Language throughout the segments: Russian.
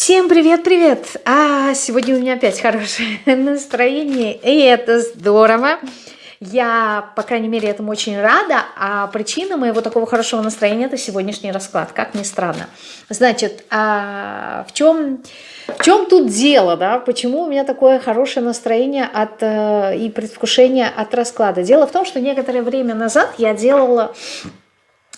Всем привет-привет! А сегодня у меня опять хорошее настроение, и это здорово. Я, по крайней мере, этому очень рада, а причина моего такого хорошего настроения – это сегодняшний расклад, как ни странно. Значит, а в, чем, в чем тут дело, да? Почему у меня такое хорошее настроение от, э, и предвкушение от расклада? Дело в том, что некоторое время назад я делала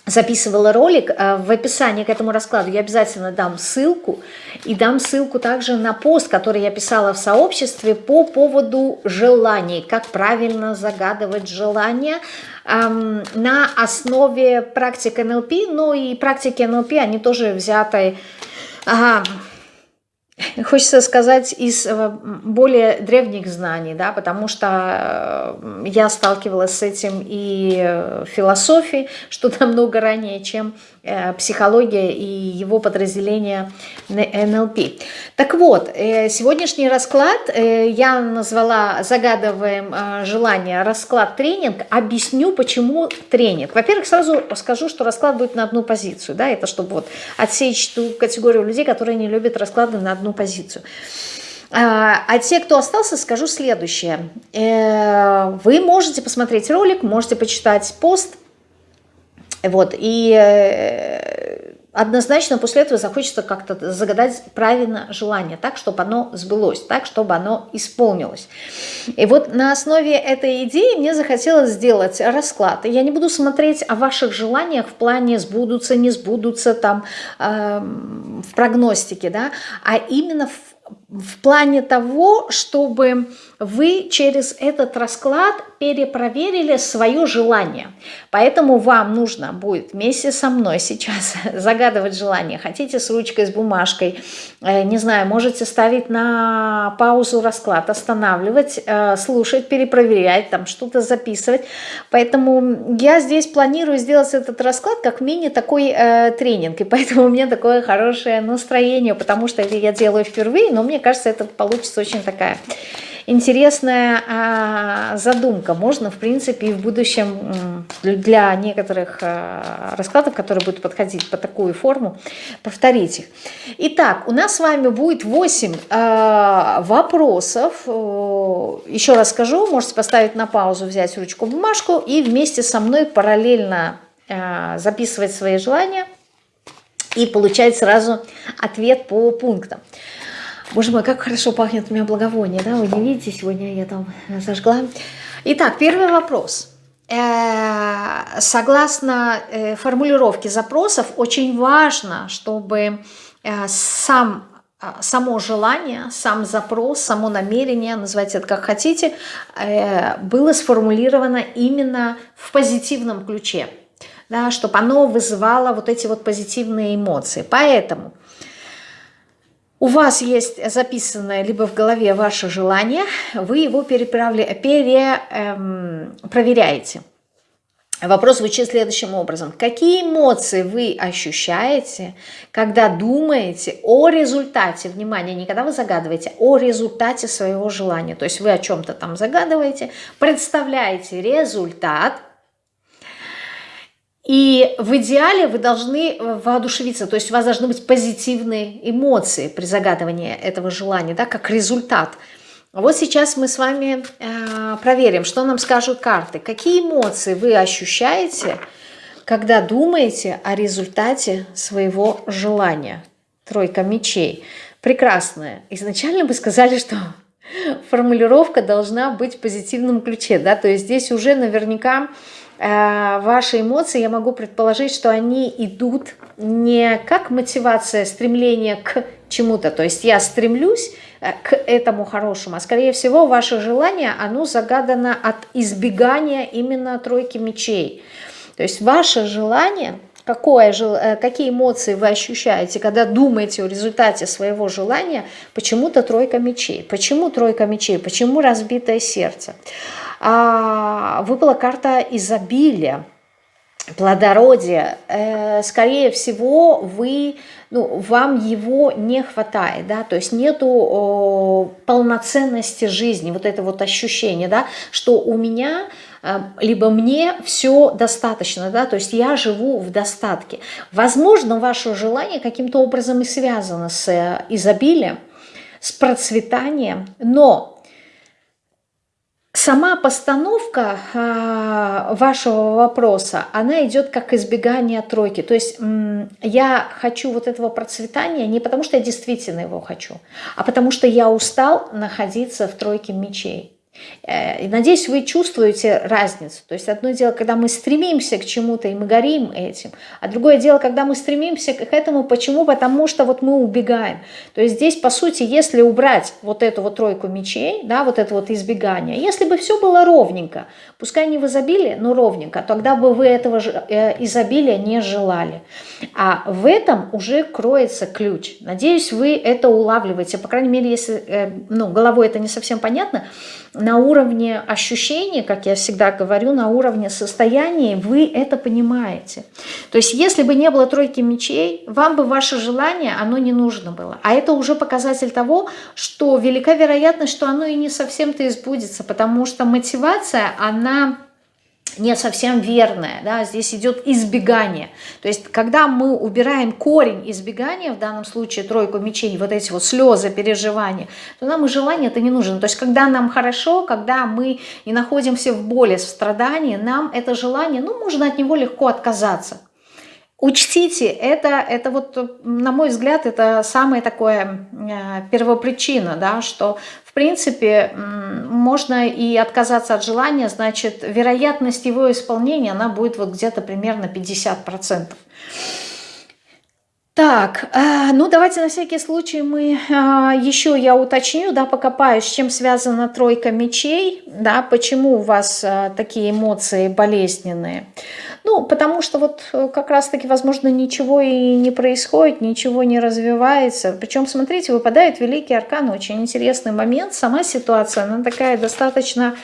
записывала ролик, э, в описании к этому раскладу я обязательно дам ссылку, и дам ссылку также на пост, который я писала в сообществе по поводу желаний, как правильно загадывать желания, эм, на основе практик НЛП, ну и практики НЛП, они тоже взяты... Ага, Хочется сказать из э, более древних знаний, да, потому что э, я сталкивалась с этим и в философии, что намного ранее, чем Э, психология и его подразделение НЛП. Так вот, э, сегодняшний расклад э, я назвала «Загадываем желание. Расклад тренинг». Объясню, почему тренинг. Во-первых, сразу скажу, что расклад будет на одну позицию. Да? Это чтобы вот отсечь ту категорию людей, которые не любят расклады на одну позицию. А, а те, кто остался, скажу следующее. Вы можете посмотреть ролик, можете почитать пост, вот, и э, однозначно после этого захочется как-то загадать правильно желание, так, чтобы оно сбылось, так, чтобы оно исполнилось. И вот на основе этой идеи мне захотелось сделать расклад. Я не буду смотреть о ваших желаниях в плане сбудутся, не сбудутся, там, э, в прогностике, да, а именно в в плане того, чтобы вы через этот расклад перепроверили свое желание. Поэтому вам нужно будет вместе со мной сейчас загадывать желание. Хотите с ручкой, с бумажкой, э, не знаю, можете ставить на паузу расклад, останавливать, э, слушать, перепроверять, там что-то записывать. Поэтому я здесь планирую сделать этот расклад как мини такой э, тренинг. И поэтому у меня такое хорошее настроение, потому что это я делаю впервые, но мне кажется, это получится очень такая интересная а, задумка. Можно, в принципе, и в будущем для некоторых а, раскладов, которые будут подходить по такую форму, повторить их. Итак, у нас с вами будет 8 а, вопросов. Еще раз скажу, можете поставить на паузу, взять ручку, бумажку и вместе со мной параллельно записывать свои желания и получать сразу ответ по пунктам. Боже мой, как хорошо пахнет у меня благовоние, да? Вы не видите, сегодня я там зажгла. Итак, первый вопрос. Э, согласно э, формулировке запросов, очень важно, чтобы э, сам само желание, сам запрос, само намерение, называйте это как хотите, было сформулировано именно в позитивном ключе, да, чтобы оно вызывало вот эти вот позитивные эмоции. Поэтому у вас есть записанное либо в голове ваше желание, вы его перепроверяете. Эм, Вопрос звучит следующим образом. Какие эмоции вы ощущаете, когда думаете о результате, внимание, не когда вы загадываете, о результате своего желания. То есть вы о чем-то там загадываете, представляете результат – и в идеале вы должны э, воодушевиться, то есть у вас должны быть позитивные эмоции при загадывании этого желания, да, как результат. Вот сейчас мы с вами э, проверим, что нам скажут карты. Какие эмоции вы ощущаете, когда думаете о результате своего желания? Тройка мечей. Прекрасная. Изначально бы сказали, что формулировка должна быть в позитивном ключе, да, то есть здесь уже наверняка ваши эмоции, я могу предположить, что они идут не как мотивация, стремление к чему-то. То есть я стремлюсь э, к этому хорошему, а скорее всего ваше желание, оно загадано от избегания именно тройки мечей. То есть ваше желание, какое, э, какие эмоции вы ощущаете, когда думаете о результате своего желания, почему-то тройка мечей. Почему тройка мечей? Почему разбитое сердце? А, выпала карта изобилия, плодородия. Э, скорее всего, вы, ну, вам его не хватает, да, то есть нету полноценности жизни, вот это вот ощущение, да, что у меня либо мне все достаточно, да, то есть я живу в достатке. Возможно, ваше желание каким-то образом и связано с э, изобилием, с процветанием, но Сама постановка э, вашего вопроса, она идет как избегание тройки. То есть я хочу вот этого процветания не потому, что я действительно его хочу, а потому что я устал находиться в тройке мечей. Э, надеюсь, вы чувствуете разницу. То есть одно дело, когда мы стремимся к чему-то, и мы горим этим, а другое дело, когда мы стремимся к этому. Почему? Потому что вот мы убегаем. То есть здесь, по сути, если убрать вот эту вот тройку мечей, да, вот это вот избегание, если бы все было ровненько, пускай не в изобилии, но ровненько, тогда бы вы этого э, изобилия не желали. А в этом уже кроется ключ. Надеюсь, вы это улавливаете. По крайней мере, если э, ну, головой это не совсем понятно, на уровне ощущений, как я всегда говорю, на уровне состояния вы это понимаете. То есть если бы не было тройки мечей, вам бы ваше желание, оно не нужно было. А это уже показатель того, что велика вероятность, что оно и не совсем-то избудется, потому что мотивация, она не совсем верное, да, здесь идет избегание. То есть, когда мы убираем корень избегания, в данном случае тройку мечей, вот эти вот слезы, переживания, то нам и желание это не нужно. То есть, когда нам хорошо, когда мы не находимся в боли, в страдании, нам это желание, ну, можно от него легко отказаться. Учтите, это, это вот, на мой взгляд, это самая такая э, первопричина, да, что в принципе, можно и отказаться от желания, значит, вероятность его исполнения, она будет вот где-то примерно 50%. Так, э, ну давайте на всякий случай мы э, еще я уточню, да, покопаюсь, с чем связана тройка мечей, да, почему у вас такие эмоции болезненные. Ну, потому что вот как раз-таки, возможно, ничего и не происходит, ничего не развивается. Причем, смотрите, выпадает Великий Аркан, очень интересный момент. Сама ситуация, она такая достаточно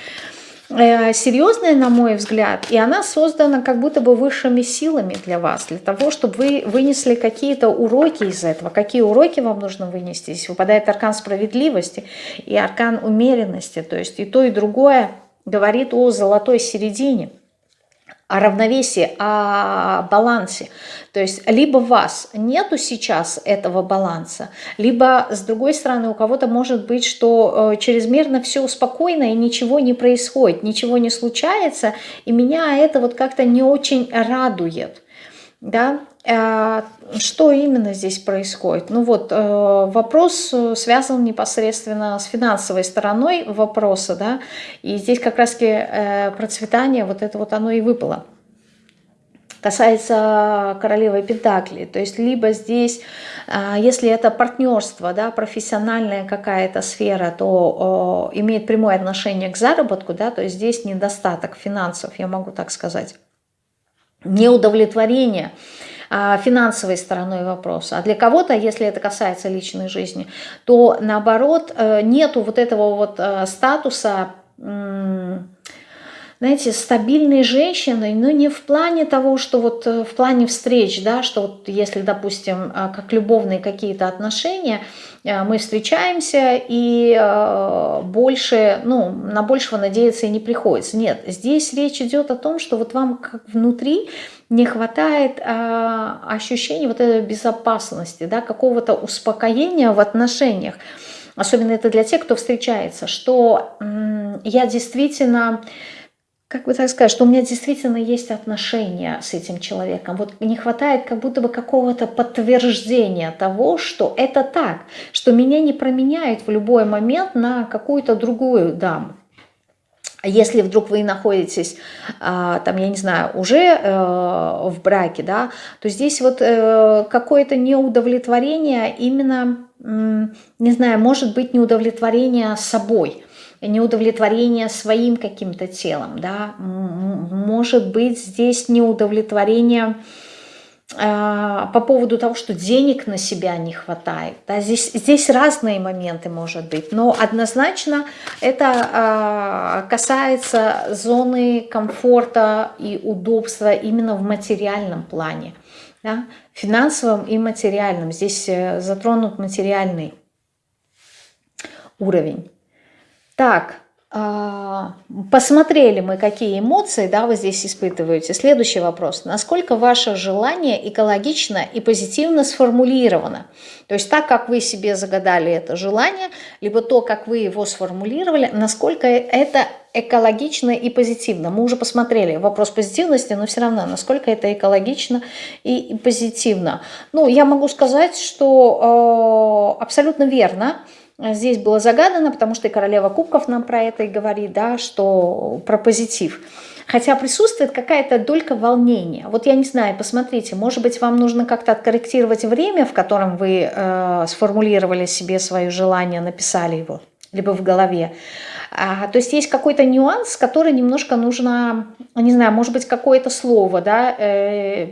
Э, серьезная, на мой взгляд, и она создана как будто бы высшими силами для вас, для того, чтобы вы вынесли какие-то уроки из этого. Какие уроки вам нужно вынести? Здесь выпадает аркан справедливости и аркан умеренности, то есть и то, и другое говорит о золотой середине о равновесии, о балансе. То есть либо у вас нету сейчас этого баланса, либо с другой стороны у кого-то может быть, что э, чрезмерно все спокойно и ничего не происходит, ничего не случается, и меня это вот как-то не очень радует. Да? Э, что именно здесь происходит? Ну вот, э, вопрос связан непосредственно с финансовой стороной вопроса, да, и здесь как раз-таки э, процветание, вот это вот оно и выпало. Касается королевы Пентакли, то есть либо здесь, если это партнерство, да, профессиональная какая-то сфера, то имеет прямое отношение к заработку, да, то есть здесь недостаток финансов, я могу так сказать неудовлетворение а, финансовой стороной вопроса. А для кого-то, если это касается личной жизни, то наоборот э, нету вот этого вот э, статуса знаете, стабильной женщиной, но не в плане того, что вот э, в плане встреч, да, что вот если, допустим, а, как любовные какие-то отношения, э, мы встречаемся и э, больше, ну, на большего надеяться и не приходится. Нет, здесь речь идет о том, что вот вам как внутри не хватает а, ощущения вот этой безопасности, да, какого-то успокоения в отношениях. Особенно это для тех, кто встречается, что я действительно как бы так сказать, что у меня действительно есть отношения с этим человеком. Вот не хватает как будто бы какого-то подтверждения того, что это так, что меня не променяют в любой момент на какую-то другую даму. Если вдруг вы находитесь, а, там, я не знаю, уже э, в браке, да, то здесь вот э, какое-то неудовлетворение именно, не знаю, может быть неудовлетворение собой – неудовлетворение своим каким-то телом, да, может быть здесь неудовлетворение э, по поводу того, что денег на себя не хватает. Да, здесь, здесь разные моменты может быть, но однозначно это э, касается зоны комфорта и удобства именно в материальном плане, да, финансовом и материальном. Здесь э, затронут материальный уровень. Так, а, посмотрели мы, какие эмоции да, вы здесь испытываете. Следующий вопрос. Насколько ваше желание экологично и позитивно сформулировано? То есть так, как вы себе загадали это желание, либо то, как вы его сформулировали, насколько это экологично и позитивно. Мы уже посмотрели вопрос позитивности, но все равно, насколько это экологично и, позитивно. Ну, я могу сказать, что э, абсолютно верно здесь было загадано, потому что и королева кубков нам про это и говорит, да, что про позитив. Хотя присутствует какая-то долька волнения. Вот я не знаю, посмотрите, может быть, вам нужно как-то откорректировать время, в котором вы э, сформулировали себе свое желание, написали его, либо в голове. А, то есть есть какой-то нюанс, который немножко нужно, не знаю, может быть, какое-то слово, да, э,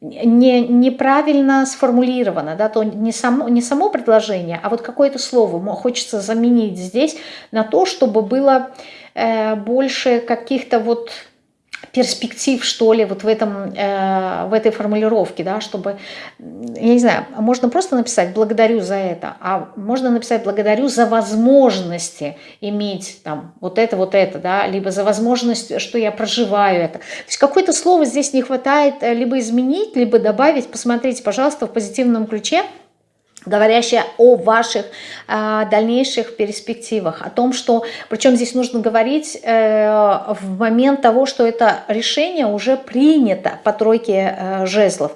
не, неправильно сформулировано, да, то не само, не само предложение, а вот какое-то слово хочется заменить здесь на то, чтобы было э, больше каких-то вот перспектив, что ли, вот в, этом, э, в этой формулировке, да, чтобы, я не знаю, можно просто написать «благодарю за это», а можно написать «благодарю за возможности иметь там вот это, вот это», да, либо за возможность, что я проживаю это. То есть какое-то слово здесь не хватает э, либо изменить, либо добавить. Посмотрите, пожалуйста, в позитивном ключе – говорящая о ваших э, дальнейших перспективах, о том, что, причем здесь нужно говорить э, в момент того, что это решение уже принято по тройке э, жезлов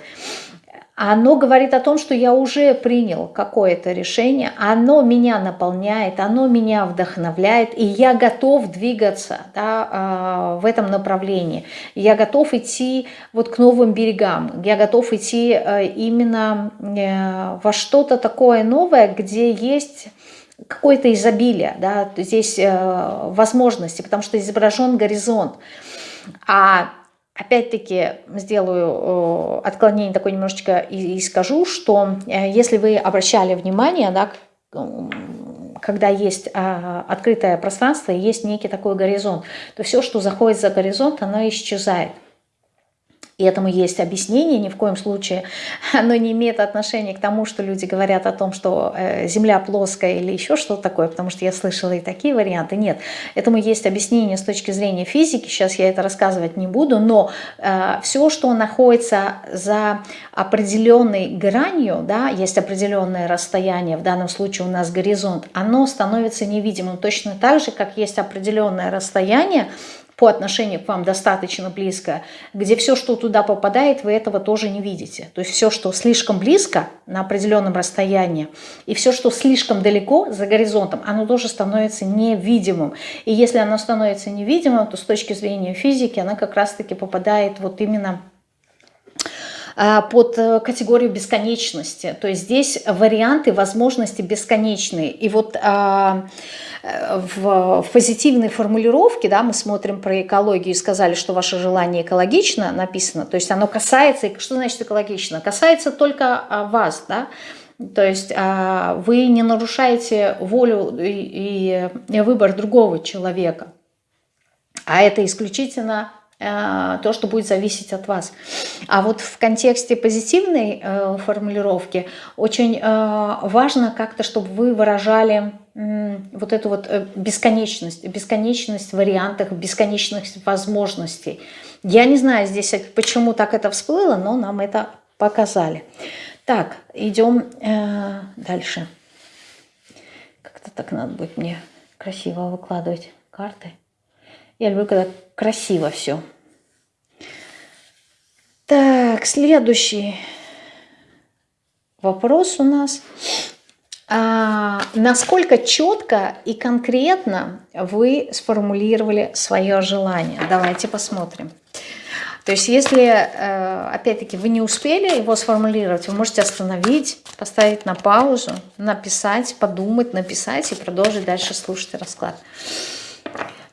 оно говорит о том, что я уже принял какое-то решение, оно меня наполняет, оно меня вдохновляет, и я готов двигаться да, а, в этом направлении. Я готов идти вот к новым берегам, я готов идти э, именно э, во что-то такое новое, где есть какое-то изобилие, да, здесь э, возможности, потому что изображен горизонт. А Опять-таки сделаю отклонение такое немножечко и, скажу, что э, если вы обращали внимание, да, когда есть а, открытое пространство есть некий такой горизонт, то все, что заходит за горизонт, оно исчезает. И этому есть объяснение, ни в коем случае оно не имеет отношения к тому, что люди говорят о том, что э, Земля плоская или еще что-то такое, потому что я слышала и такие варианты. Нет, этому есть объяснение с точки зрения физики, сейчас я это рассказывать не буду, но э, все, что находится за определенной гранью, да, есть определенное расстояние, в данном случае у нас горизонт, оно становится невидимым точно так же, как есть определенное расстояние, по отношению к вам достаточно близко, где все, что туда попадает, вы этого тоже не видите. То есть все, что слишком близко на определенном расстоянии, и все, что слишком далеко за горизонтом, оно тоже становится невидимым. И если оно становится невидимым, то с точки зрения физики она как раз-таки попадает вот именно под э, категорию бесконечности. То есть здесь варианты, возможности бесконечные. И вот а, в, в позитивной формулировке, да, мы смотрим про экологию и сказали, что ваше желание экологично написано, то есть оно касается, что значит экологично? Касается только а, вас, да, то есть вы не нарушаете волю и, выбор другого человека, а это исключительно Э, то, что будет зависеть от вас. А вот в контексте позитивной э, формулировки очень э, важно как-то, чтобы вы выражали вот эту вот бесконечность, бесконечность вариантов, бесконечность возможностей. Я не знаю здесь, почему так это всплыло, но нам это показали. Так, идем э, дальше. Как-то так надо будет мне красиво выкладывать карты. Я люблю, когда красиво все. Так, следующий вопрос у нас. А, насколько четко и конкретно вы сформулировали свое желание? Давайте посмотрим. То есть если, э, опять-таки, вы не успели его сформулировать, вы можете остановить, поставить на паузу, написать, подумать, написать и продолжить дальше слушать расклад.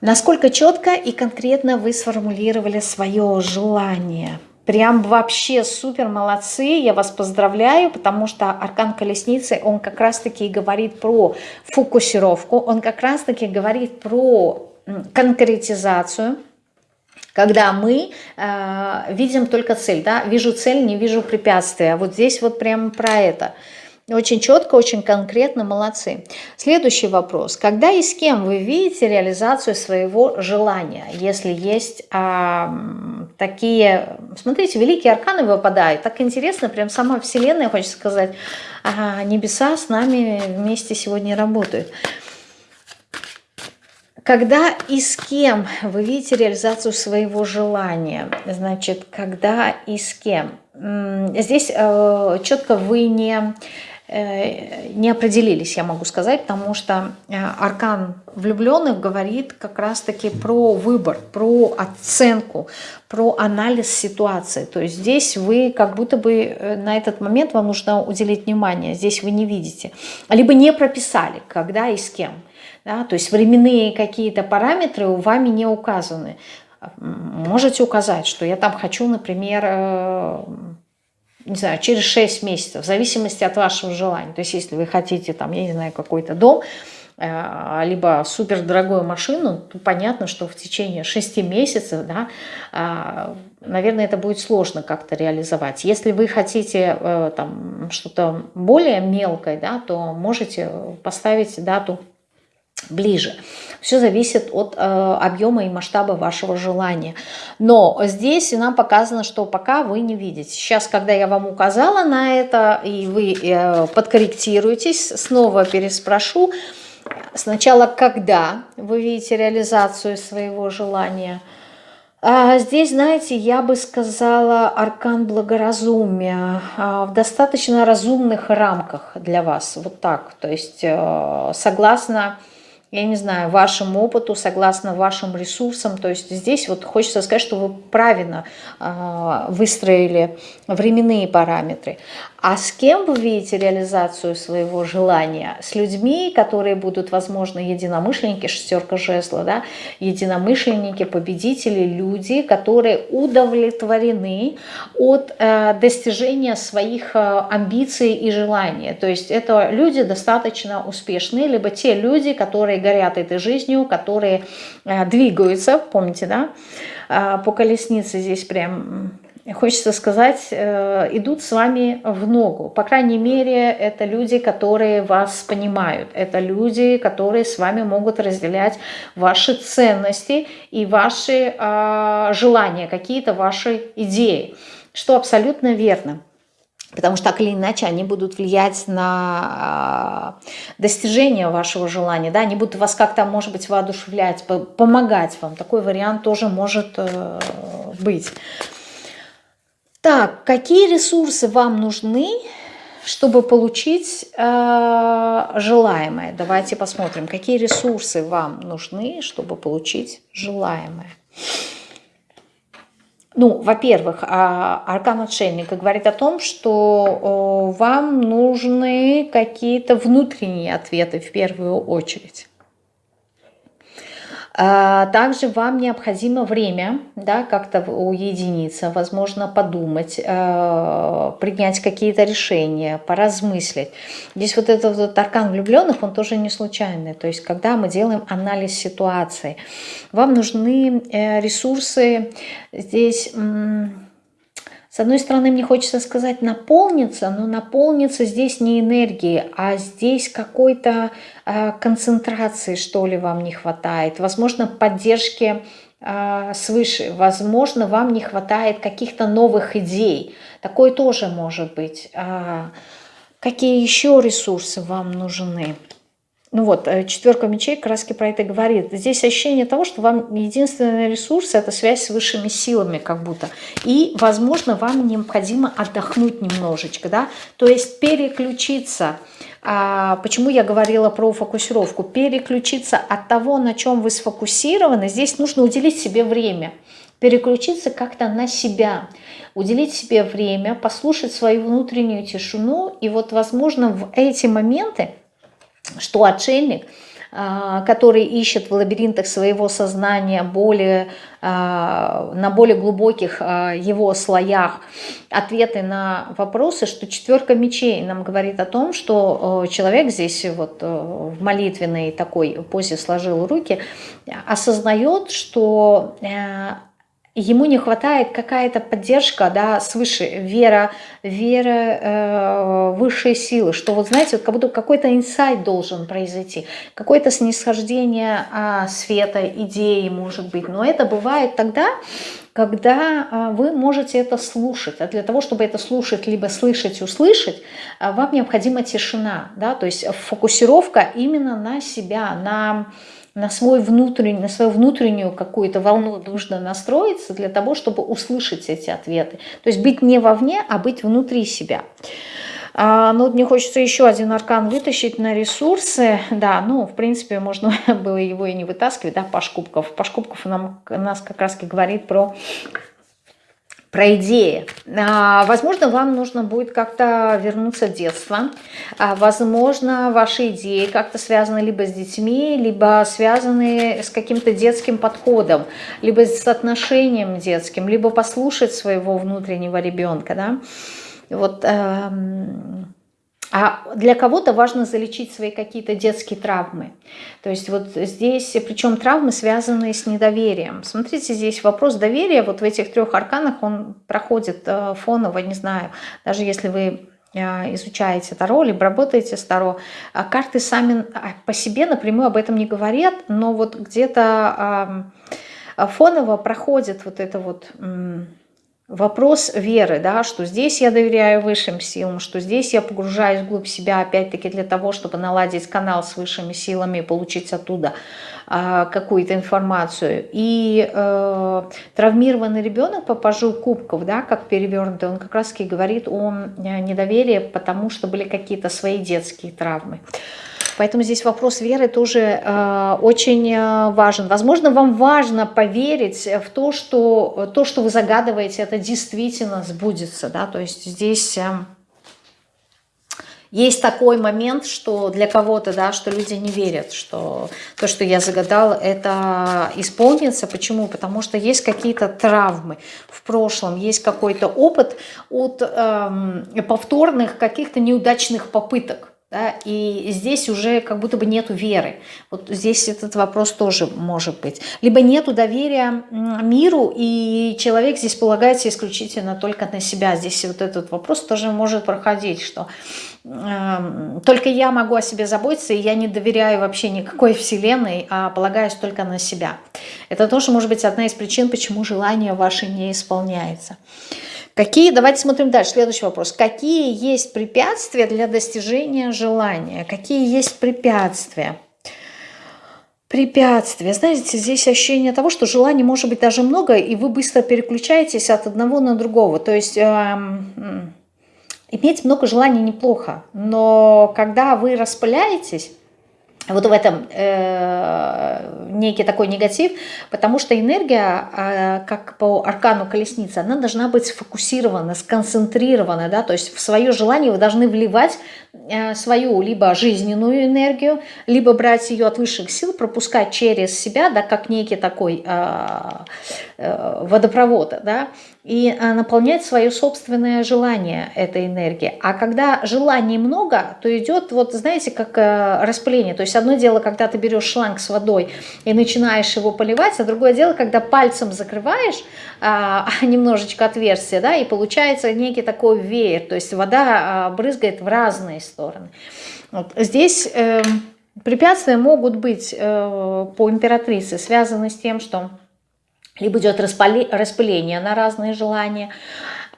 Насколько четко и конкретно вы сформулировали свое желание? Прям вообще супер молодцы, я вас поздравляю, потому что аркан колесницы, он как раз-таки говорит про фокусировку, он как раз-таки говорит про конкретизацию, когда мы э, видим только цель, да, вижу цель, не вижу препятствия. Вот здесь вот прямо про это. Очень четко, очень конкретно, молодцы. Следующий вопрос. Когда и с кем вы видите реализацию своего желания? Если есть а, такие... Смотрите, великие арканы выпадают. Так интересно, прям сама Вселенная, хочется сказать, а, небеса с нами вместе сегодня работают. Когда и с кем вы видите реализацию своего желания? Значит, когда и с кем? Здесь э, четко вы не, не определились, я могу сказать, потому что э, аркан влюбленных говорит как раз-таки про выбор, про оценку, про анализ ситуации. То есть здесь вы как будто бы э, на этот момент вам нужно уделить внимание, здесь вы не видите. Либо не прописали, когда и с кем. Да? То есть временные какие-то параметры у вами не указаны. Можете указать, что я там хочу, например, э, не знаю, через 6 месяцев, в зависимости от вашего желания. То есть если вы хотите, там, я не знаю, какой-то дом, э, либо супер дорогую машину, то понятно, что в течение 6 месяцев, да, э, наверное, это будет сложно как-то реализовать. Если вы хотите там что-то более мелкое, да, то можете поставить дату ближе. Все зависит от э, объема и масштаба вашего желания. Но здесь нам показано, что пока вы не видите. Сейчас, когда я вам указала на это, и вы э, подкорректируетесь, снова переспрошу. Сначала, когда вы видите реализацию своего желания – а здесь, знаете, я бы сказала аркан благоразумия а, в достаточно разумных рамках для вас. Вот так. То есть э, согласно я не знаю, вашему опыту, согласно вашим ресурсам. То есть здесь вот хочется сказать, что вы правильно э, выстроили временные параметры. А с кем вы видите реализацию своего желания? С людьми, которые будут, возможно, единомышленники, шестерка жезла, да? единомышленники, победители, люди, которые удовлетворены от э, достижения своих э, амбиций и желаний. То есть это люди достаточно успешные, либо те люди, которые горят этой жизнью, которые э, двигаются, помните, да? Э, по колеснице здесь прям хочется сказать, э, идут с вами в ногу. По крайней мере, это люди, которые вас понимают. Это люди, которые с вами могут разделять ваши ценности и ваши э, желания, какие-то ваши идеи. Что абсолютно верно. Потому что так или иначе они будут влиять на достижение вашего желания, да, они будут вас как-то, может быть, воодушевлять, помогать вам. Такой вариант тоже может э, быть. Так, какие ресурсы вам нужны, чтобы получить э, желаемое? Давайте посмотрим, какие ресурсы вам нужны, чтобы получить желаемое. Ну, во-первых, а, аркан отшельника говорит о том, что вам нужны какие-то внутренние ответы в первую очередь. А, также вам необходимо время, да, как-то уединиться, возможно, подумать, э, принять какие-то решения, поразмыслить. Здесь вот этот вот аркан влюбленных, он тоже не случайный. То есть, когда мы делаем анализ ситуации, вам нужны э, ресурсы здесь с одной стороны, мне хочется сказать наполниться, но наполниться здесь не энергией, а здесь какой-то э, концентрации, что ли, вам не хватает. Возможно, поддержки э, свыше. Возможно, вам не хватает каких-то новых идей. Такое тоже может быть. А какие еще ресурсы вам нужны? Ну вот, э, четверка мечей краски про это говорит. Здесь ощущение того, что вам единственный ресурс – это связь с высшими силами как будто. И, возможно, вам необходимо отдохнуть немножечко, да, то есть переключиться. А, почему я говорила про фокусировку? Переключиться от того, на чем вы сфокусированы, здесь нужно уделить себе время. Переключиться как-то на себя, уделить себе время, послушать свою внутреннюю тишину. И вот, возможно, в эти моменты что отшельник, а, который ищет в лабиринтах своего сознания более, а, на более глубоких а, его слоях ответы на вопросы, что четверка мечей нам говорит о том, что человек здесь вот в молитвенной такой позе сложил руки, осознает, что ему не хватает какая-то поддержка, да, свыше, вера, вера э, высшей силы, что вот знаете, вот как будто какой-то инсайт должен произойти, какое-то снисхождение э, света, идеи, может быть, но это бывает тогда, когда э, вы можете это слушать, а для того, чтобы это слушать, либо слышать, услышать, э, вам необходима тишина, да, то есть фокусировка именно на себя, на на, свой внутренний, на свою внутреннюю какую-то волну нужно настроиться для того, чтобы услышать эти ответы. То есть быть не вовне, а быть внутри себя. А, ну, мне хочется еще один аркан вытащить на ресурсы. Да, ну, в принципе, можно было его и не вытаскивать, да, Паш Кубков. Паш Кубков нам, нас как раз говорит про про идеи. А, возможно, вам нужно будет как-то вернуться в детство. А, возможно, ваши идеи как-то связаны либо с детьми, либо связаны с каким-то детским подходом, либо с отношением детским, либо послушать своего внутреннего ребенка. Да? Вот... Эм а для кого-то важно залечить свои какие-то детские травмы. То есть вот здесь, причем травмы, связанные с недоверием. Смотрите, здесь вопрос доверия, вот в этих трех арканах он проходит э, фоново, не знаю, даже если вы э, изучаете Таро, либо работаете с Таро, а карты сами а, по себе напрямую об этом не говорят, но вот где-то фоново проходит вот это вот вопрос веры, да, что здесь я доверяю высшим силам, что здесь я погружаюсь вглубь себя, опять-таки для того, чтобы наладить канал с высшими силами, получить оттуда а, какую-то информацию. И э, травмированный ребенок по пажу кубков, да, как перевернутый, он как раз-таки говорит о недоверии, потому что были какие-то свои детские травмы. Поэтому здесь вопрос веры тоже э, очень э, важен. Возможно, вам важно поверить в то, что то, что вы загадываете, это действительно сбудется. Да? То есть здесь... Э, есть такой момент, что для кого-то, да, что люди не верят, что то, что я загадал, это исполнится. Почему? Потому что есть какие-то травмы в прошлом, есть какой-то опыт от эм, повторных каких-то неудачных попыток. Да, и здесь уже как будто бы нету веры. Вот здесь этот вопрос тоже может быть. Либо нету доверия миру, и человек здесь полагается исключительно только на себя. Здесь вот этот вопрос тоже может проходить, что э, только я могу о себе заботиться, и я не доверяю вообще никакой вселенной, а полагаюсь только на себя. Это тоже может быть одна из причин, почему желание ваше не исполняется. Какие, давайте смотрим дальше, следующий вопрос. Какие есть препятствия для достижения желания? Какие есть препятствия? Препятствия. Знаете, здесь ощущение того, что желаний может быть даже много, и вы быстро переключаетесь от одного на другого. То есть... Эм, иметь много желаний неплохо, но когда вы распыляетесь, вот в этом э, некий такой негатив, потому что энергия, э, как по аркану колесницы, она должна быть сфокусирована, сконцентрирована, да, то есть в свое желание вы должны вливать э, свою либо жизненную энергию, либо брать ее от высших сил, пропускать через себя, да, как некий такой э, э, водопровод, да, и э, наполнять свое собственное желание этой энергии. А когда желаний много, то идет, вот знаете, как э, распыление. То есть одно дело, когда ты берешь шланг с водой и начинаешь его поливать, а другое дело, когда пальцем закрываешь а, немножечко отверстие, да, и получается некий такой веер, то есть вода а, брызгает в разные стороны. Вот. Здесь э, препятствия могут быть э, по императрице связаны с тем, что либо идет распыление на разные желания,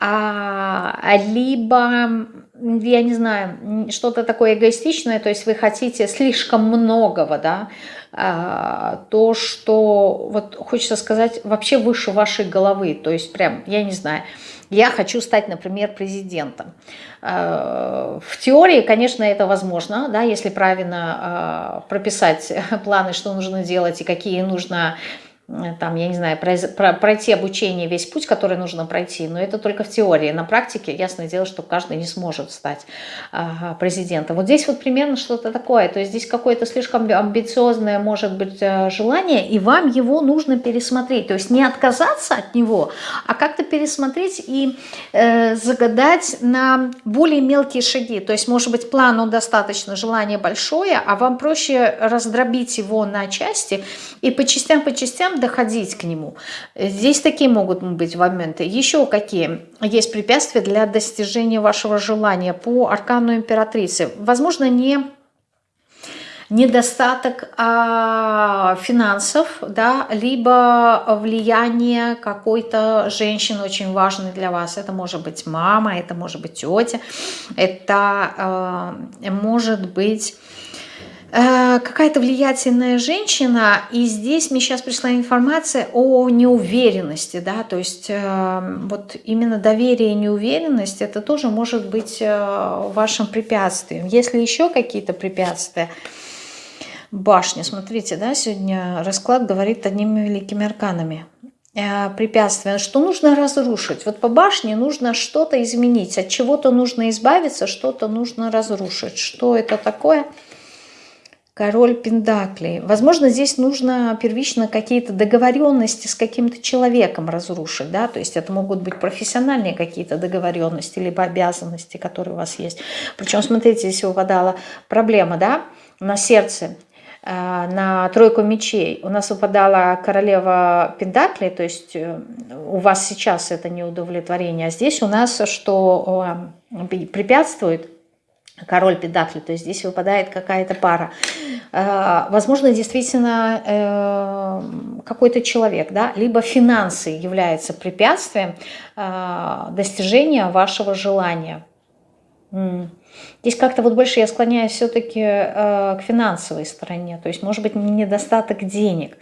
а, либо, я не знаю, что-то такое эгоистичное, то есть вы хотите слишком многого, да, а, то, что, вот хочется сказать, вообще выше вашей головы, то есть прям, я не знаю, я хочу стать, например, президентом. А, в теории, конечно, это возможно, да, если правильно а, прописать планы, что нужно делать и какие нужно там, я не знаю, пройти обучение, весь путь, который нужно пройти, но это только в теории. На практике, ясное дело, что каждый не сможет стать президентом. Вот здесь вот примерно что-то такое, то есть здесь какое-то слишком амбициозное может быть э, желание, и вам его нужно пересмотреть, то есть не отказаться от него, а как-то пересмотреть и э, загадать на более мелкие шаги, то есть может быть план он достаточно, желание большое, а вам проще раздробить его на части и по частям, по частям доходить к нему. Здесь такие могут быть моменты. Еще какие есть препятствия для достижения вашего желания по аркану императрицы? Возможно, не недостаток а, финансов, да, либо влияние какой-то женщины очень важной для вас. Это может быть мама, это может быть тетя, это а, может быть какая-то влиятельная женщина, и здесь мне сейчас пришла информация о неуверенности, да, то есть э, вот именно доверие и неуверенность, это тоже может быть э, вашим препятствием. Если еще какие-то препятствия, башня. Смотрите, да, сегодня расклад говорит одними великими арканами. Э, препятствия, что нужно разрушить. Вот по башне нужно что-то изменить, от чего-то нужно избавиться, что-то нужно разрушить. Что это такое? Король Пендаклей. Возможно, здесь нужно первично какие-то договоренности с каким-то человеком разрушить, да, то есть это могут быть профессиональные какие-то договоренности, либо обязанности, которые у вас есть. Причем, смотрите, здесь выпадала проблема, да, на сердце Э, на тройку мечей у нас выпадала королева Пентакли, то есть э, у вас сейчас это неудовлетворение, а здесь у нас что препятствует король Пентакли, то есть здесь выпадает какая-то пара. Э, возможно, действительно какой-то человек, да, либо финансы являются препятствием достижения вашего желания. Здесь как-то вот больше я склоняюсь все-таки э, к финансовой стороне, то есть может быть недостаток денег.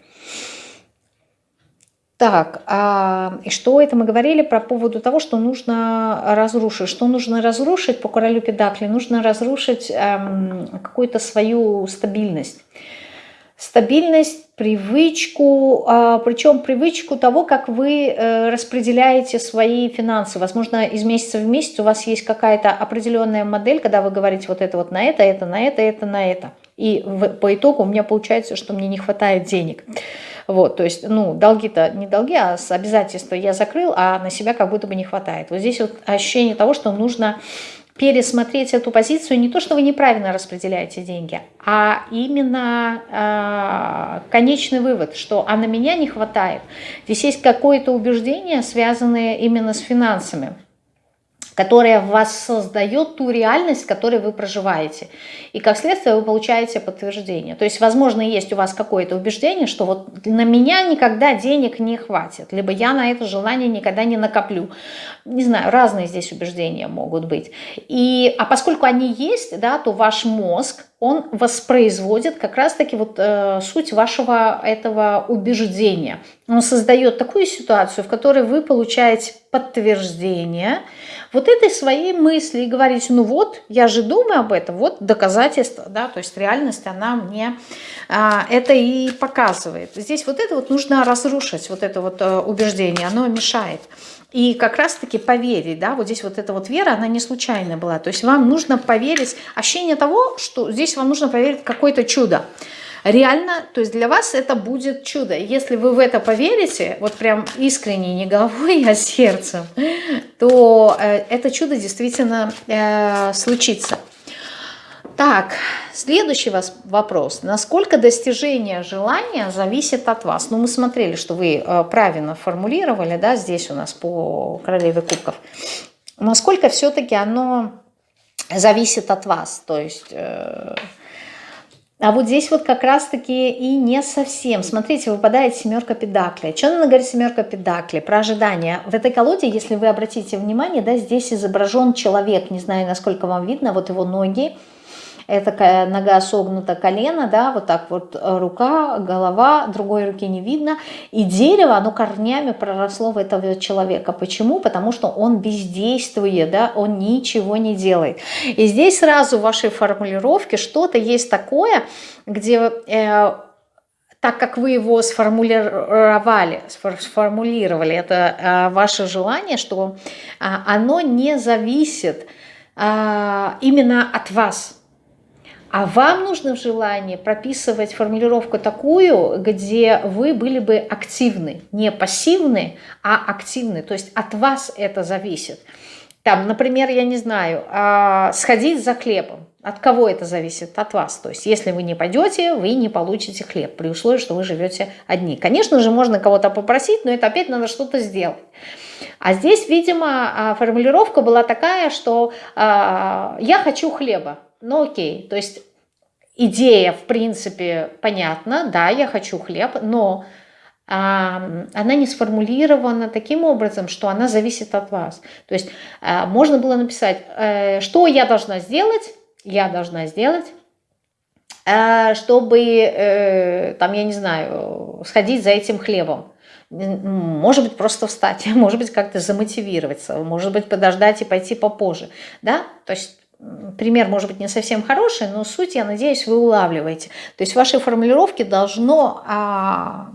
Так, а, что это мы говорили про поводу того, что нужно разрушить? Что нужно разрушить по королю Педакли? Нужно разрушить эм, какую-то свою стабильность стабильность, привычку, а, причем привычку того, как вы э, распределяете свои финансы. Возможно, из месяца в месяц у вас есть какая-то определенная модель, когда вы говорите вот это вот на это, это на это, это на это. И по итогу у меня получается, что мне не хватает денег. Вот, то есть, ну, долги-то не долги, а обязательства я закрыл, а на себя как будто бы не хватает. Вот здесь вот ощущение того, что нужно пересмотреть эту позицию, не то, что вы неправильно распределяете деньги, а именно э, конечный вывод, что а на меня не хватает. Здесь есть какое-то убеждение, связанное именно с финансами которая в вас создает ту реальность, в которой вы проживаете. И как следствие вы получаете подтверждение. То есть, возможно, есть у вас какое-то убеждение, что вот на меня никогда денег не хватит, либо я на это желание никогда не накоплю. Не знаю, разные здесь убеждения могут быть. И, а поскольку они есть, да, то ваш мозг, он воспроизводит как раз-таки вот э, суть вашего этого убеждения. Он создает такую ситуацию, в которой вы получаете подтверждение вот этой своей мысли и говорите, ну вот, я же думаю об этом, вот доказательство, да, то есть реальность, она мне а, это и показывает. Здесь вот это вот нужно разрушить, вот это вот а, убеждение, оно мешает. И как раз-таки поверить, да, вот здесь вот эта вот вера, она не случайная была. То есть вам нужно поверить, ощущение того, что здесь вам нужно поверить в какое-то чудо. Реально, то есть для вас это будет чудо. Если вы в это поверите, вот прям искренне, не головой, а сердцем, то э, это чудо действительно э, случится. Так, следующий вопрос. Насколько достижение желания зависит от вас? Ну, мы смотрели, что вы э, правильно формулировали, да, здесь у нас по королеве кубков. Насколько все-таки оно зависит от вас? То есть... Э, а вот здесь вот как раз-таки и не совсем. Смотрите, выпадает семерка педакли. Что она говорит семерка педакли? Про ожидание. В этой колоде, если вы обратите внимание, да, здесь изображен человек. Не знаю, насколько вам видно, вот его ноги это такая нога согнута колено, да, вот так вот э, рука, голова, другой руки не видно. И дерево, оно корнями проросло в этого человека. Почему? Потому что он бездействует, да, он ничего не делает. И здесь сразу в вашей формулировке что-то есть такое, где... Э, так как вы его сформулировали, сформулировали это э, ваше желание, что э, оно не зависит э, именно от вас. А вам нужно в желании прописывать формулировку такую, где вы были бы активны. Не пассивны, а активны. То есть от вас это зависит. Там, например, я не знаю, а, сходить за хлебом. От кого это зависит? От вас. То есть, если вы не пойдете, вы не получите хлеб, при условии, что вы живете одни. Конечно же, можно кого-то попросить, но это опять надо что-то сделать. А здесь, видимо, а, формулировка была такая, что я хочу хлеба. Ну окей, то есть идея, в принципе, понятна, да, я хочу хлеб, но она не сформулирована таким образом, что она зависит от вас. То есть а, можно было написать, э, что я должна сделать, я должна сделать, э, чтобы, э, там, я не знаю, сходить за этим хлебом. Может быть, просто встать, может быть, как-то замотивироваться, может быть, подождать и пойти попозже. Да? То есть пример может быть не совсем хороший, но суть, я надеюсь, вы улавливаете. То есть в вашей формулировке должно а,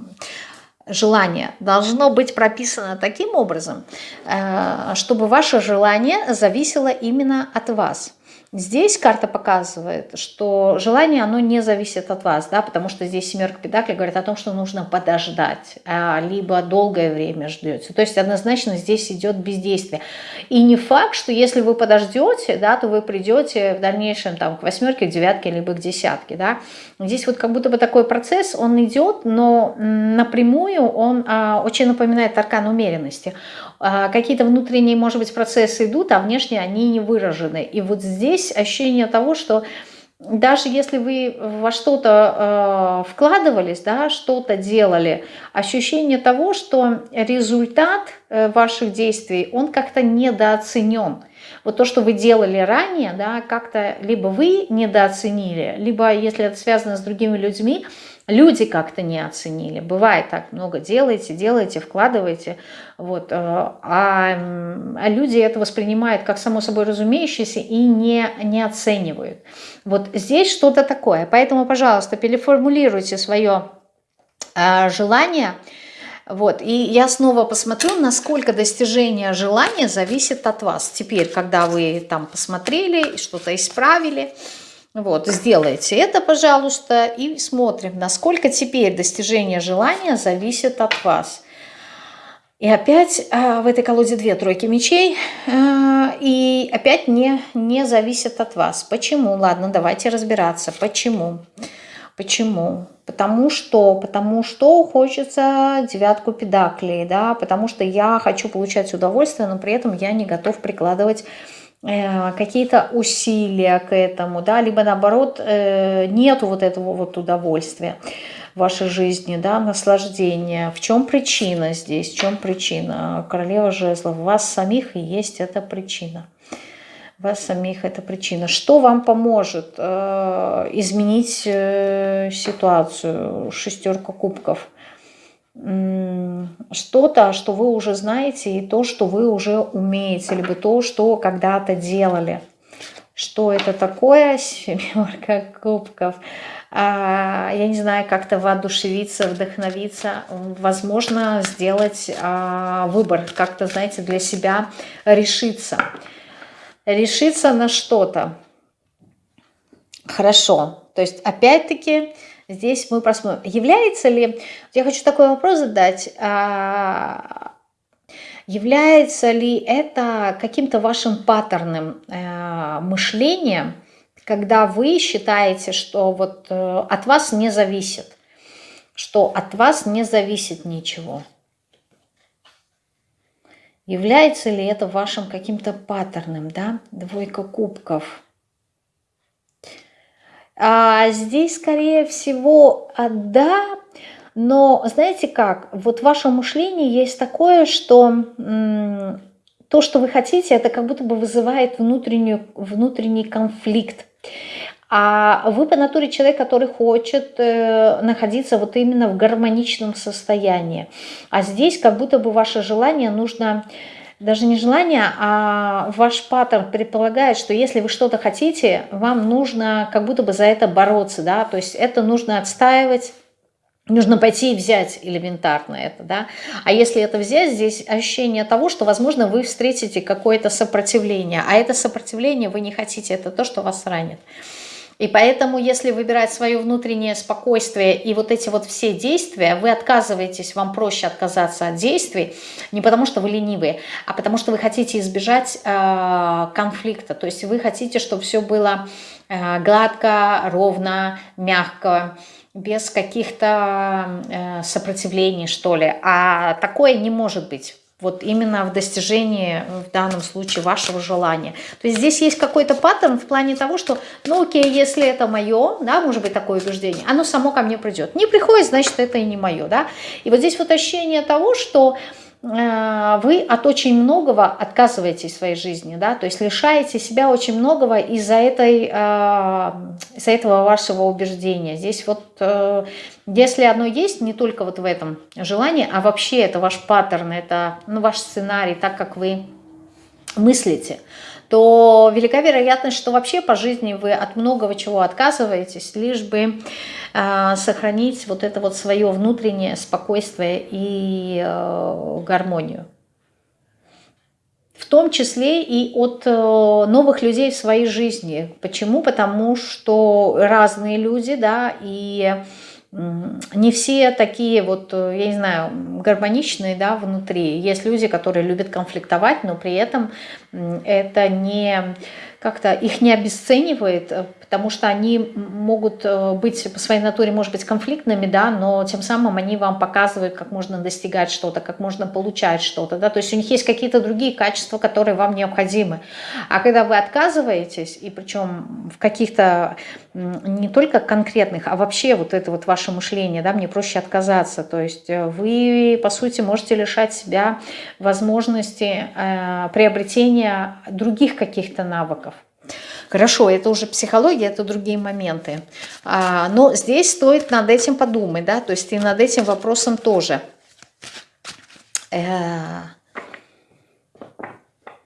желание должно быть прописано таким образом, э, чтобы ваше желание зависело именно от вас. Здесь карта показывает, что желание, оно не зависит от вас, да, потому что здесь семерка педаклей говорит о том, что нужно подождать, а, либо долгое время ждете. То есть однозначно здесь идет бездействие. И не факт, что если вы подождете, да, то вы придете в дальнейшем там, к восьмерке, к девятке, либо к десятке. Да. Здесь вот как будто бы такой процесс, он идет, но напрямую он а, очень напоминает аркан умеренности. А, какие-то внутренние, может быть, процессы идут, а внешне они не выражены. И вот здесь ощущение того, что даже если вы во что-то э, вкладывались, да, что-то делали, ощущение того, что результат э, ваших действий, он как-то недооценен. Вот то, что вы делали ранее, да, как-то либо вы недооценили, либо, если это связано с другими людьми, люди как-то не оценили. Бывает так, много делаете, делаете, вкладываете, вот, э, а, а люди это воспринимают как само собой разумеющееся и не, не оценивают. Вот здесь что-то такое. Поэтому, пожалуйста, переформулируйте свое э, желание, вот, и я снова посмотрю, насколько достижение желания зависит от вас. Теперь, когда вы там посмотрели, что-то исправили, вот, сделайте это, пожалуйста, и смотрим, насколько теперь достижение желания зависит от вас. И опять а, в этой колоде две тройки мечей, а, и опять не, не зависит от вас. Почему? Ладно, давайте разбираться. Почему? Почему? Потому что, потому что хочется девятку педаклей, да, потому что я хочу получать удовольствие, но при этом я не готов прикладывать Э, какие-то усилия к этому, да, либо наоборот э, нету вот этого вот удовольствия в вашей жизни, да, наслаждения. В чем причина здесь? В чем причина? Королева жезлов. У вас самих и есть эта причина. Вас самих это причина. Что вам поможет э, изменить э, ситуацию? Шестерка кубков – что-то, что вы уже знаете, и то, что вы уже умеете, либо то, что когда-то делали. Что это такое? Семерка кубков. А, я не знаю, как-то воодушевиться, вдохновиться, возможно, сделать а, выбор, как-то, знаете, для себя решиться. Решиться на что-то. Хорошо. То есть, опять-таки, Здесь мы посмотрим, является ли, я хочу такой вопрос задать, а, является ли это каким-то вашим паттерным э, мышлением, когда вы считаете, что вот э, от вас не зависит, что от вас не зависит ничего. Является ли это вашим каким-то паттерном, да? Двойка кубков. А здесь, скорее всего, да, но знаете как, вот в вашем мышлении есть такое, что то, что вы хотите, это как будто бы вызывает внутреннюю, внутренний конфликт. А вы по натуре человек, который хочет э, находиться вот именно в гармоничном состоянии. А здесь как будто бы ваше желание нужно даже не желание, а ваш паттерн предполагает, что если вы что-то хотите, вам нужно как будто бы за это бороться, да, то есть это нужно отстаивать, Нужно пойти и взять элементарно это, да. А если это взять, здесь ощущение того, что, возможно, вы встретите какое-то сопротивление. А это сопротивление вы не хотите, это то, что вас ранит. И поэтому, если выбирать свое внутреннее спокойствие и вот эти вот все действия, вы отказываетесь, вам проще отказаться от действий, не потому что вы ленивые, а потому что вы хотите избежать э, конфликта. То есть вы хотите, чтобы все было э, гладко, ровно, мягко, без каких-то э, сопротивлений, что ли. А такое не может быть вот именно в достижении, в данном случае, вашего желания. То есть здесь есть какой-то паттерн в плане того, что, ну окей, если это мое, да, может быть такое убеждение, оно само ко мне придет. Не приходит, значит, это и не мое, да. И вот здесь вот ощущение того, что вы от очень многого отказываетесь в своей жизни, да, то есть лишаете себя очень многого из-за этой, э, из этого вашего убеждения. Здесь вот, э, если оно есть, не только вот в этом желании, а вообще это ваш паттерн, это ну, ваш сценарий, так как вы мыслите, то велика вероятность, что вообще по жизни вы от многого чего отказываетесь, лишь бы э, сохранить вот это вот свое внутреннее спокойствие и э, гармонию. В том числе и от э, новых людей в своей жизни. Почему? Потому что разные люди, да, и не все такие вот, э, я не знаю, гармоничные да, внутри. Есть люди, которые любят конфликтовать, но при этом это не как-то их не обесценивает, э, потому что они могут э, быть по своей натуре, может быть, конфликтными, да, но тем самым они вам показывают, как можно достигать что-то, как можно получать что-то, да, то есть у них есть какие-то другие качества, которые вам необходимы. А когда вы отказываетесь, и причем в каких-то не только конкретных, а вообще вот это вот ваше мышление, да, мне проще отказаться, то есть э, вы, по сути, можете лишать себя возможности э, приобретения других каких-то навыков, Хорошо, это уже психология, это другие моменты. А, но здесь стоит над этим подумать, да, то есть и над этим вопросом тоже. Э, хм.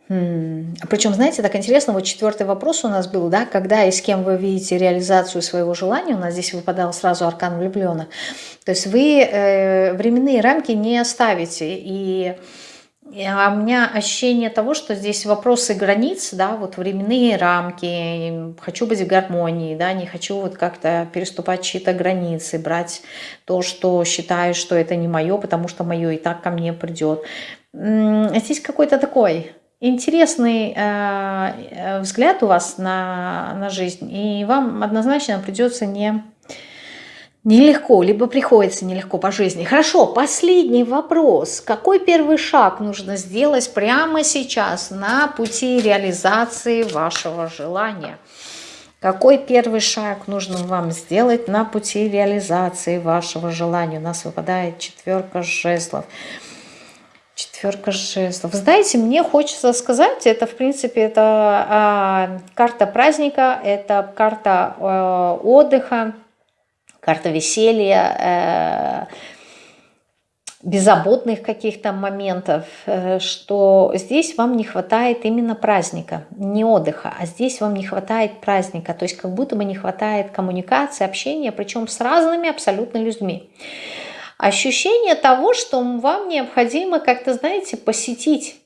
Причем, знаете, так интересно, вот четвертый вопрос у нас был, да, когда и с кем вы видите реализацию своего желания, у нас здесь выпадал сразу аркан влюбленных. То есть вы э, временные рамки не оставите, и а у меня ощущение того, что здесь вопросы границ, да, вот временные рамки, хочу быть в гармонии, да, не хочу вот как-то переступать чьи-то границы, брать то, что считаю, что это не мое, потому что мое и так ко мне придет. Здесь какой-то такой интересный э, э, взгляд у вас на, на жизнь, и вам однозначно придется не Нелегко, либо приходится нелегко по жизни. Хорошо, последний вопрос. Какой первый шаг нужно сделать прямо сейчас на пути реализации вашего желания? Какой первый шаг нужно вам сделать на пути реализации вашего желания? У нас выпадает четверка жезлов. Четверка жезлов. Знаете, мне хочется сказать, это в принципе это э, карта праздника, это карта э, отдыха, карта веселья, э, беззаботных каких-то моментов, э, что здесь вам не хватает именно праздника, не отдыха, а здесь вам не хватает праздника, то есть как будто бы не хватает коммуникации, общения, причем с разными абсолютно людьми. Ощущение того, что вам необходимо как-то, знаете, посетить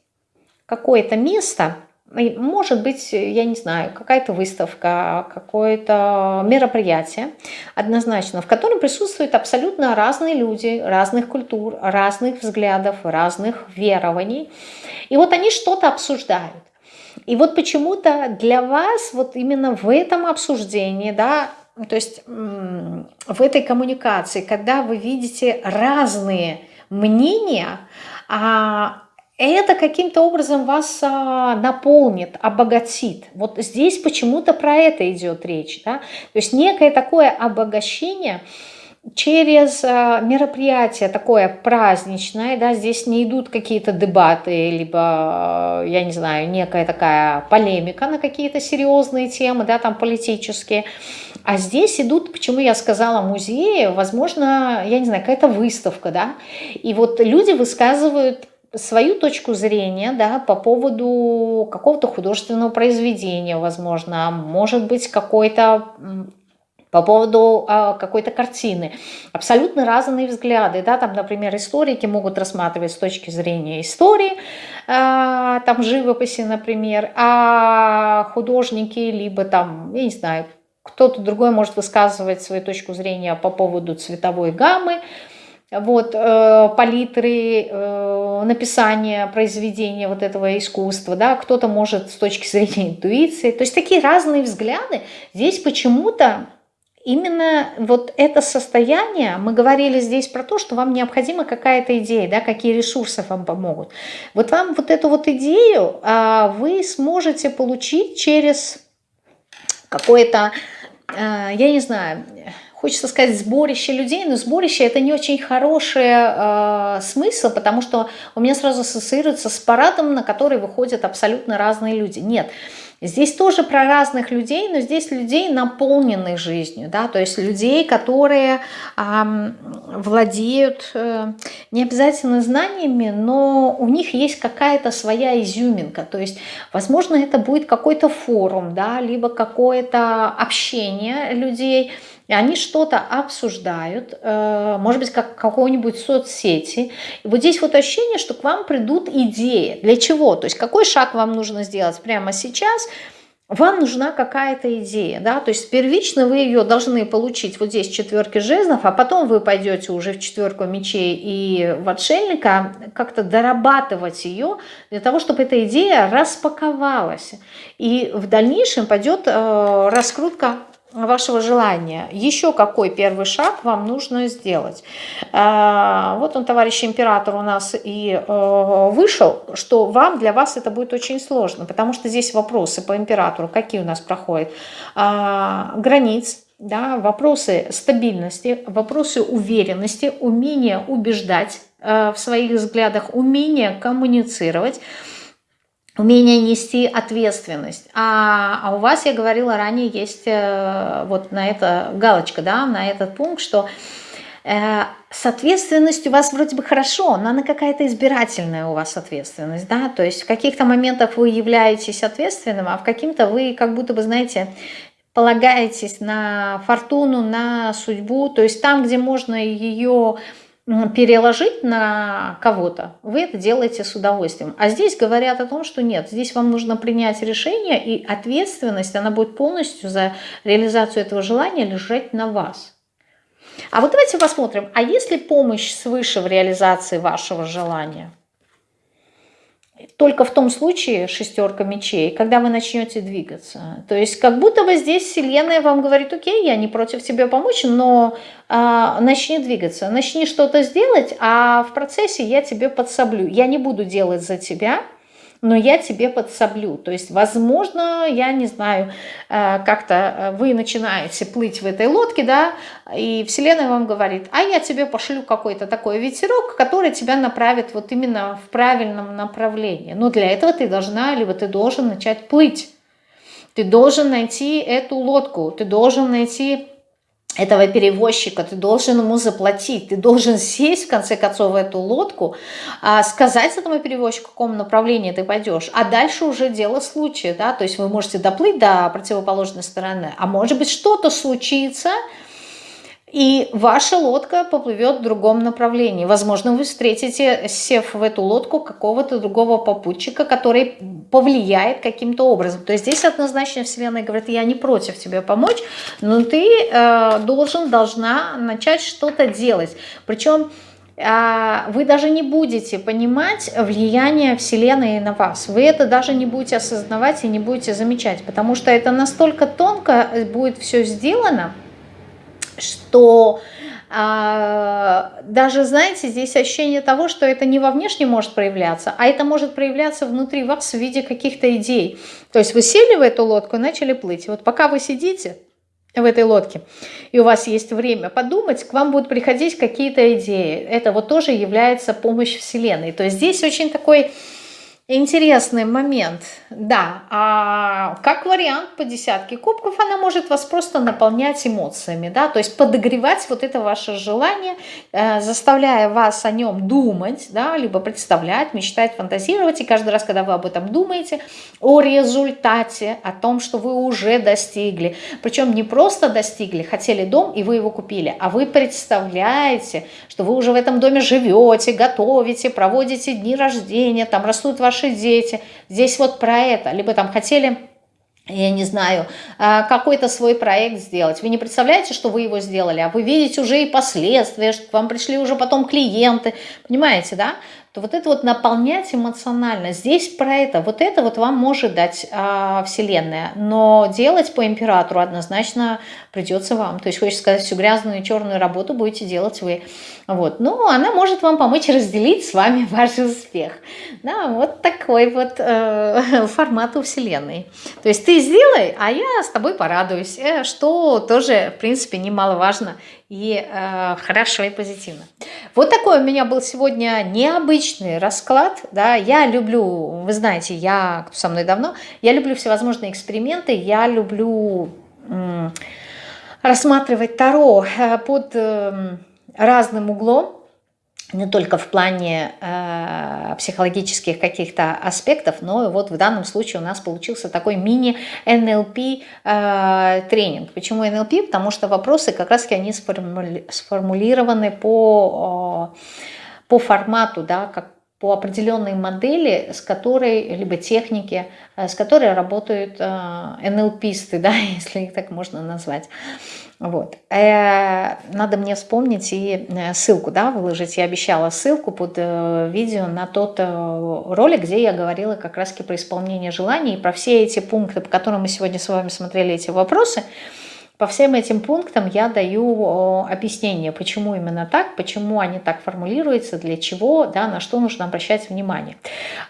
какое-то место – может быть, я не знаю, какая-то выставка, какое-то мероприятие однозначно, в котором присутствуют абсолютно разные люди, разных культур, разных взглядов, разных верований. И вот они что-то обсуждают. И вот почему-то для вас вот именно в этом обсуждении, да, то есть в этой коммуникации, когда вы видите разные мнения, а это каким-то образом вас а, наполнит, обогатит. Вот здесь почему-то про это идет речь. Да? То есть некое такое обогащение через а, мероприятие такое праздничное, да, здесь не идут какие-то дебаты, либо, я не знаю, некая такая полемика на какие-то серьезные темы, да, там политические, а здесь идут, почему я сказала музеи, возможно, я не знаю, какая-то выставка, да, и вот люди высказывают свою точку зрения да, по поводу какого-то художественного произведения, возможно, может быть, какой-то по поводу а, какой-то картины. Абсолютно разные взгляды. Да? Там, например, историки могут рассматривать с точки зрения истории, а, там живописи, например, а художники либо там, я не знаю, кто-то другой может высказывать свою точку зрения по поводу цветовой гаммы, вот, э, палитры, э, написания произведения вот этого искусства, да, кто-то может с точки зрения интуиции, то есть такие разные взгляды. Здесь почему-то именно вот это состояние, мы говорили здесь про то, что вам необходима какая-то идея, да, какие ресурсы вам помогут. Вот вам вот эту вот идею а, вы сможете получить через какое-то, я не знаю, хочется сказать сборище людей, но сборище это не очень хороший э, смысл, потому что у меня сразу ассоциируется с парадом, на который выходят абсолютно разные люди. Нет, здесь тоже про разных людей, но здесь людей, наполненных жизнью, да, то есть людей, которые э, владеют э, не обязательно знаниями, но у них есть какая-то своя изюминка, то есть, возможно, это будет какой-то форум, да, либо какое-то общение людей, и они что-то обсуждают, э, может быть, как какой-нибудь соцсети. И вот здесь вот ощущение, что к вам придут идеи. Для чего? То есть какой шаг вам нужно сделать прямо сейчас – вам нужна какая-то идея, да, то есть первично вы ее должны получить вот здесь четверки жезлов, а потом вы пойдете уже в четверку мечей и в отшельника, как-то дорабатывать ее для того, чтобы эта идея распаковалась. И в дальнейшем пойдет э, раскрутка вашего желания. Еще какой первый шаг вам нужно сделать? А, вот он, товарищ император, у нас и э, вышел, что вам, для вас это будет очень сложно, потому что здесь вопросы по императору, какие у нас проходят? А, границ, да, вопросы стабильности, вопросы уверенности, умение убеждать э, в своих взглядах, умение коммуницировать, умение нести ответственность. А, а у вас, я говорила ранее, есть э, вот на это галочка, да, на этот пункт, что э, с ответственностью у вас вроде бы хорошо, но она какая-то избирательная у вас ответственность, да, то есть в каких-то моментах вы являетесь ответственным, а в каких-то вы как будто бы, знаете, полагаетесь на фортуну, на судьбу, то есть там, где можно ее переложить на кого-то, вы это делаете с удовольствием. А здесь говорят о том, что нет, здесь вам нужно принять решение, и ответственность, она будет полностью за реализацию этого желания лежать на вас. А вот давайте посмотрим, а есть ли помощь свыше в реализации вашего желания? Только в том случае шестерка мечей, когда вы начнете двигаться. То есть как будто бы здесь Вселенная вам говорит, окей, я не против тебе помочь, но а, начни двигаться, начни что-то сделать, а в процессе я тебе подсоблю. Я не буду делать за тебя, но я тебе подсоблю. То есть, возможно, я не знаю, э, как-то э, вы начинаете плыть в этой лодке, да, и Вселенная вам говорит, а я тебе пошлю какой-то такой ветерок, который тебя направит вот именно в правильном направлении. Но для этого ты должна, либо ты должен начать плыть. Ты должен найти эту лодку, ты должен найти этого перевозчика, ты должен ему заплатить, ты должен сесть, в конце концов, в эту лодку, а, сказать этому перевозчику, в каком направлении ты пойдешь, а дальше уже дело случая, да, то есть вы можете доплыть до противоположной стороны, а может быть что-то случится, и ваша лодка поплывет в другом направлении. Возможно, вы встретите, сев в эту лодку, какого-то другого попутчика, который повлияет каким-то образом. То есть здесь однозначно Вселенная говорит, я не против тебе помочь, но ты э, должен, должна начать что-то делать. Причем э, вы даже не будете понимать влияние Вселенной на вас. Вы это даже не будете осознавать и не будете замечать, потому что это настолько тонко будет все сделано, что а, даже, знаете, здесь ощущение того, что это не во внешне может проявляться, а это может проявляться внутри вас в виде каких-то идей. То есть вы сели в эту лодку и начали плыть. И вот пока вы сидите в этой лодке, и у вас есть время подумать, к вам будут приходить какие-то идеи. Это вот тоже является помощь Вселенной. То есть здесь очень такой Интересный момент, да. А как вариант по десятке кубков она может вас просто наполнять эмоциями, да, то есть подогревать вот это ваше желание, э, заставляя вас о нем думать, да, либо представлять, мечтать, фантазировать. И каждый раз, когда вы об этом думаете, о результате, о том, что вы уже достигли, причем не просто достигли, хотели дом и вы его купили, а вы представляете, что вы уже в этом доме живете, готовите, проводите дни рождения, там растут ваши дети. Здесь вот про это. Либо там хотели я не знаю, а, какой-то свой проект сделать. Вы не представляете, что вы его сделали, а вы видите уже и последствия, что к вам пришли уже потом клиенты, понимаете, да? То вот это вот наполнять эмоционально, здесь про это, вот это вот вам может дать а, Вселенная, но делать по императору однозначно придется вам, то есть хочется сказать, всю грязную и черную работу будете делать вы, вот, но она может вам помочь разделить с вами ваш успех, да, вот такой вот э, формат у Вселенной, то есть ты сделай, а я с тобой порадуюсь, э, что тоже, в принципе, немаловажно и э, хорошо и позитивно. Вот такой у меня был сегодня необычный расклад. Да? Я люблю, вы знаете, я кто со мной давно, я люблю всевозможные эксперименты, я люблю э, рассматривать Таро э, под э, разным углом не только в плане э, психологических каких-то аспектов, но вот в данном случае у нас получился такой мини-НЛП э, тренинг. Почему НЛП? Потому что вопросы как раз-таки они сформули сформулированы по, э, по формату, да, как по определенной модели, с которой, либо технике, э, с которой работают э, НЛПисты, да, если их так можно назвать. Вот. Э, надо мне вспомнить и ссылку да, выложить. Я обещала ссылку под видео на тот ролик, где я говорила как раз про исполнение желаний. И про все эти пункты, по которым мы сегодня с вами смотрели эти вопросы, по всем этим пунктам я даю объяснение, почему именно так, почему они так формулируются, для чего, да, на что нужно обращать внимание.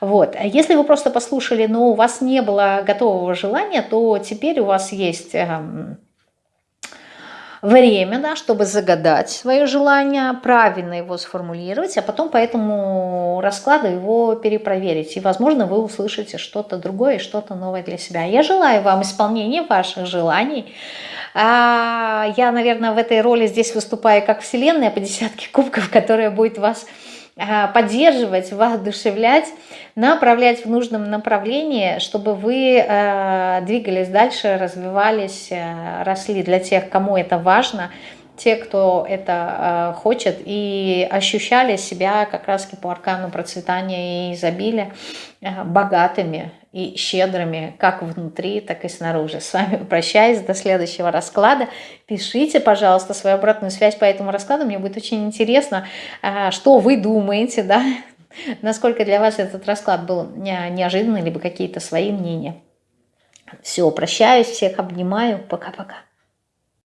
Вот. Если вы просто послушали, но у вас не было готового желания, то теперь у вас есть эм, время, да, чтобы загадать свое желание, правильно его сформулировать, а потом по этому раскладу его перепроверить. И, возможно, вы услышите что-то другое, что-то новое для себя. Я желаю вам исполнения ваших желаний. А, я, наверное, в этой роли здесь выступаю как вселенная по десятке кубков, которая будет вас поддерживать, воодушевлять, направлять в нужном направлении, чтобы вы э, двигались дальше, развивались, э, росли. Для тех, кому это важно, те, кто это э, хочет, и ощущали себя как раз по аркану процветания и изобилия э, богатыми и щедрыми, как внутри, так и снаружи. С вами прощаюсь до следующего расклада. Пишите, пожалуйста, свою обратную связь по этому раскладу. Мне будет очень интересно, э, что вы думаете, да, насколько для вас этот расклад был неожиданный, либо какие-то свои мнения. Все, прощаюсь, всех обнимаю. Пока-пока.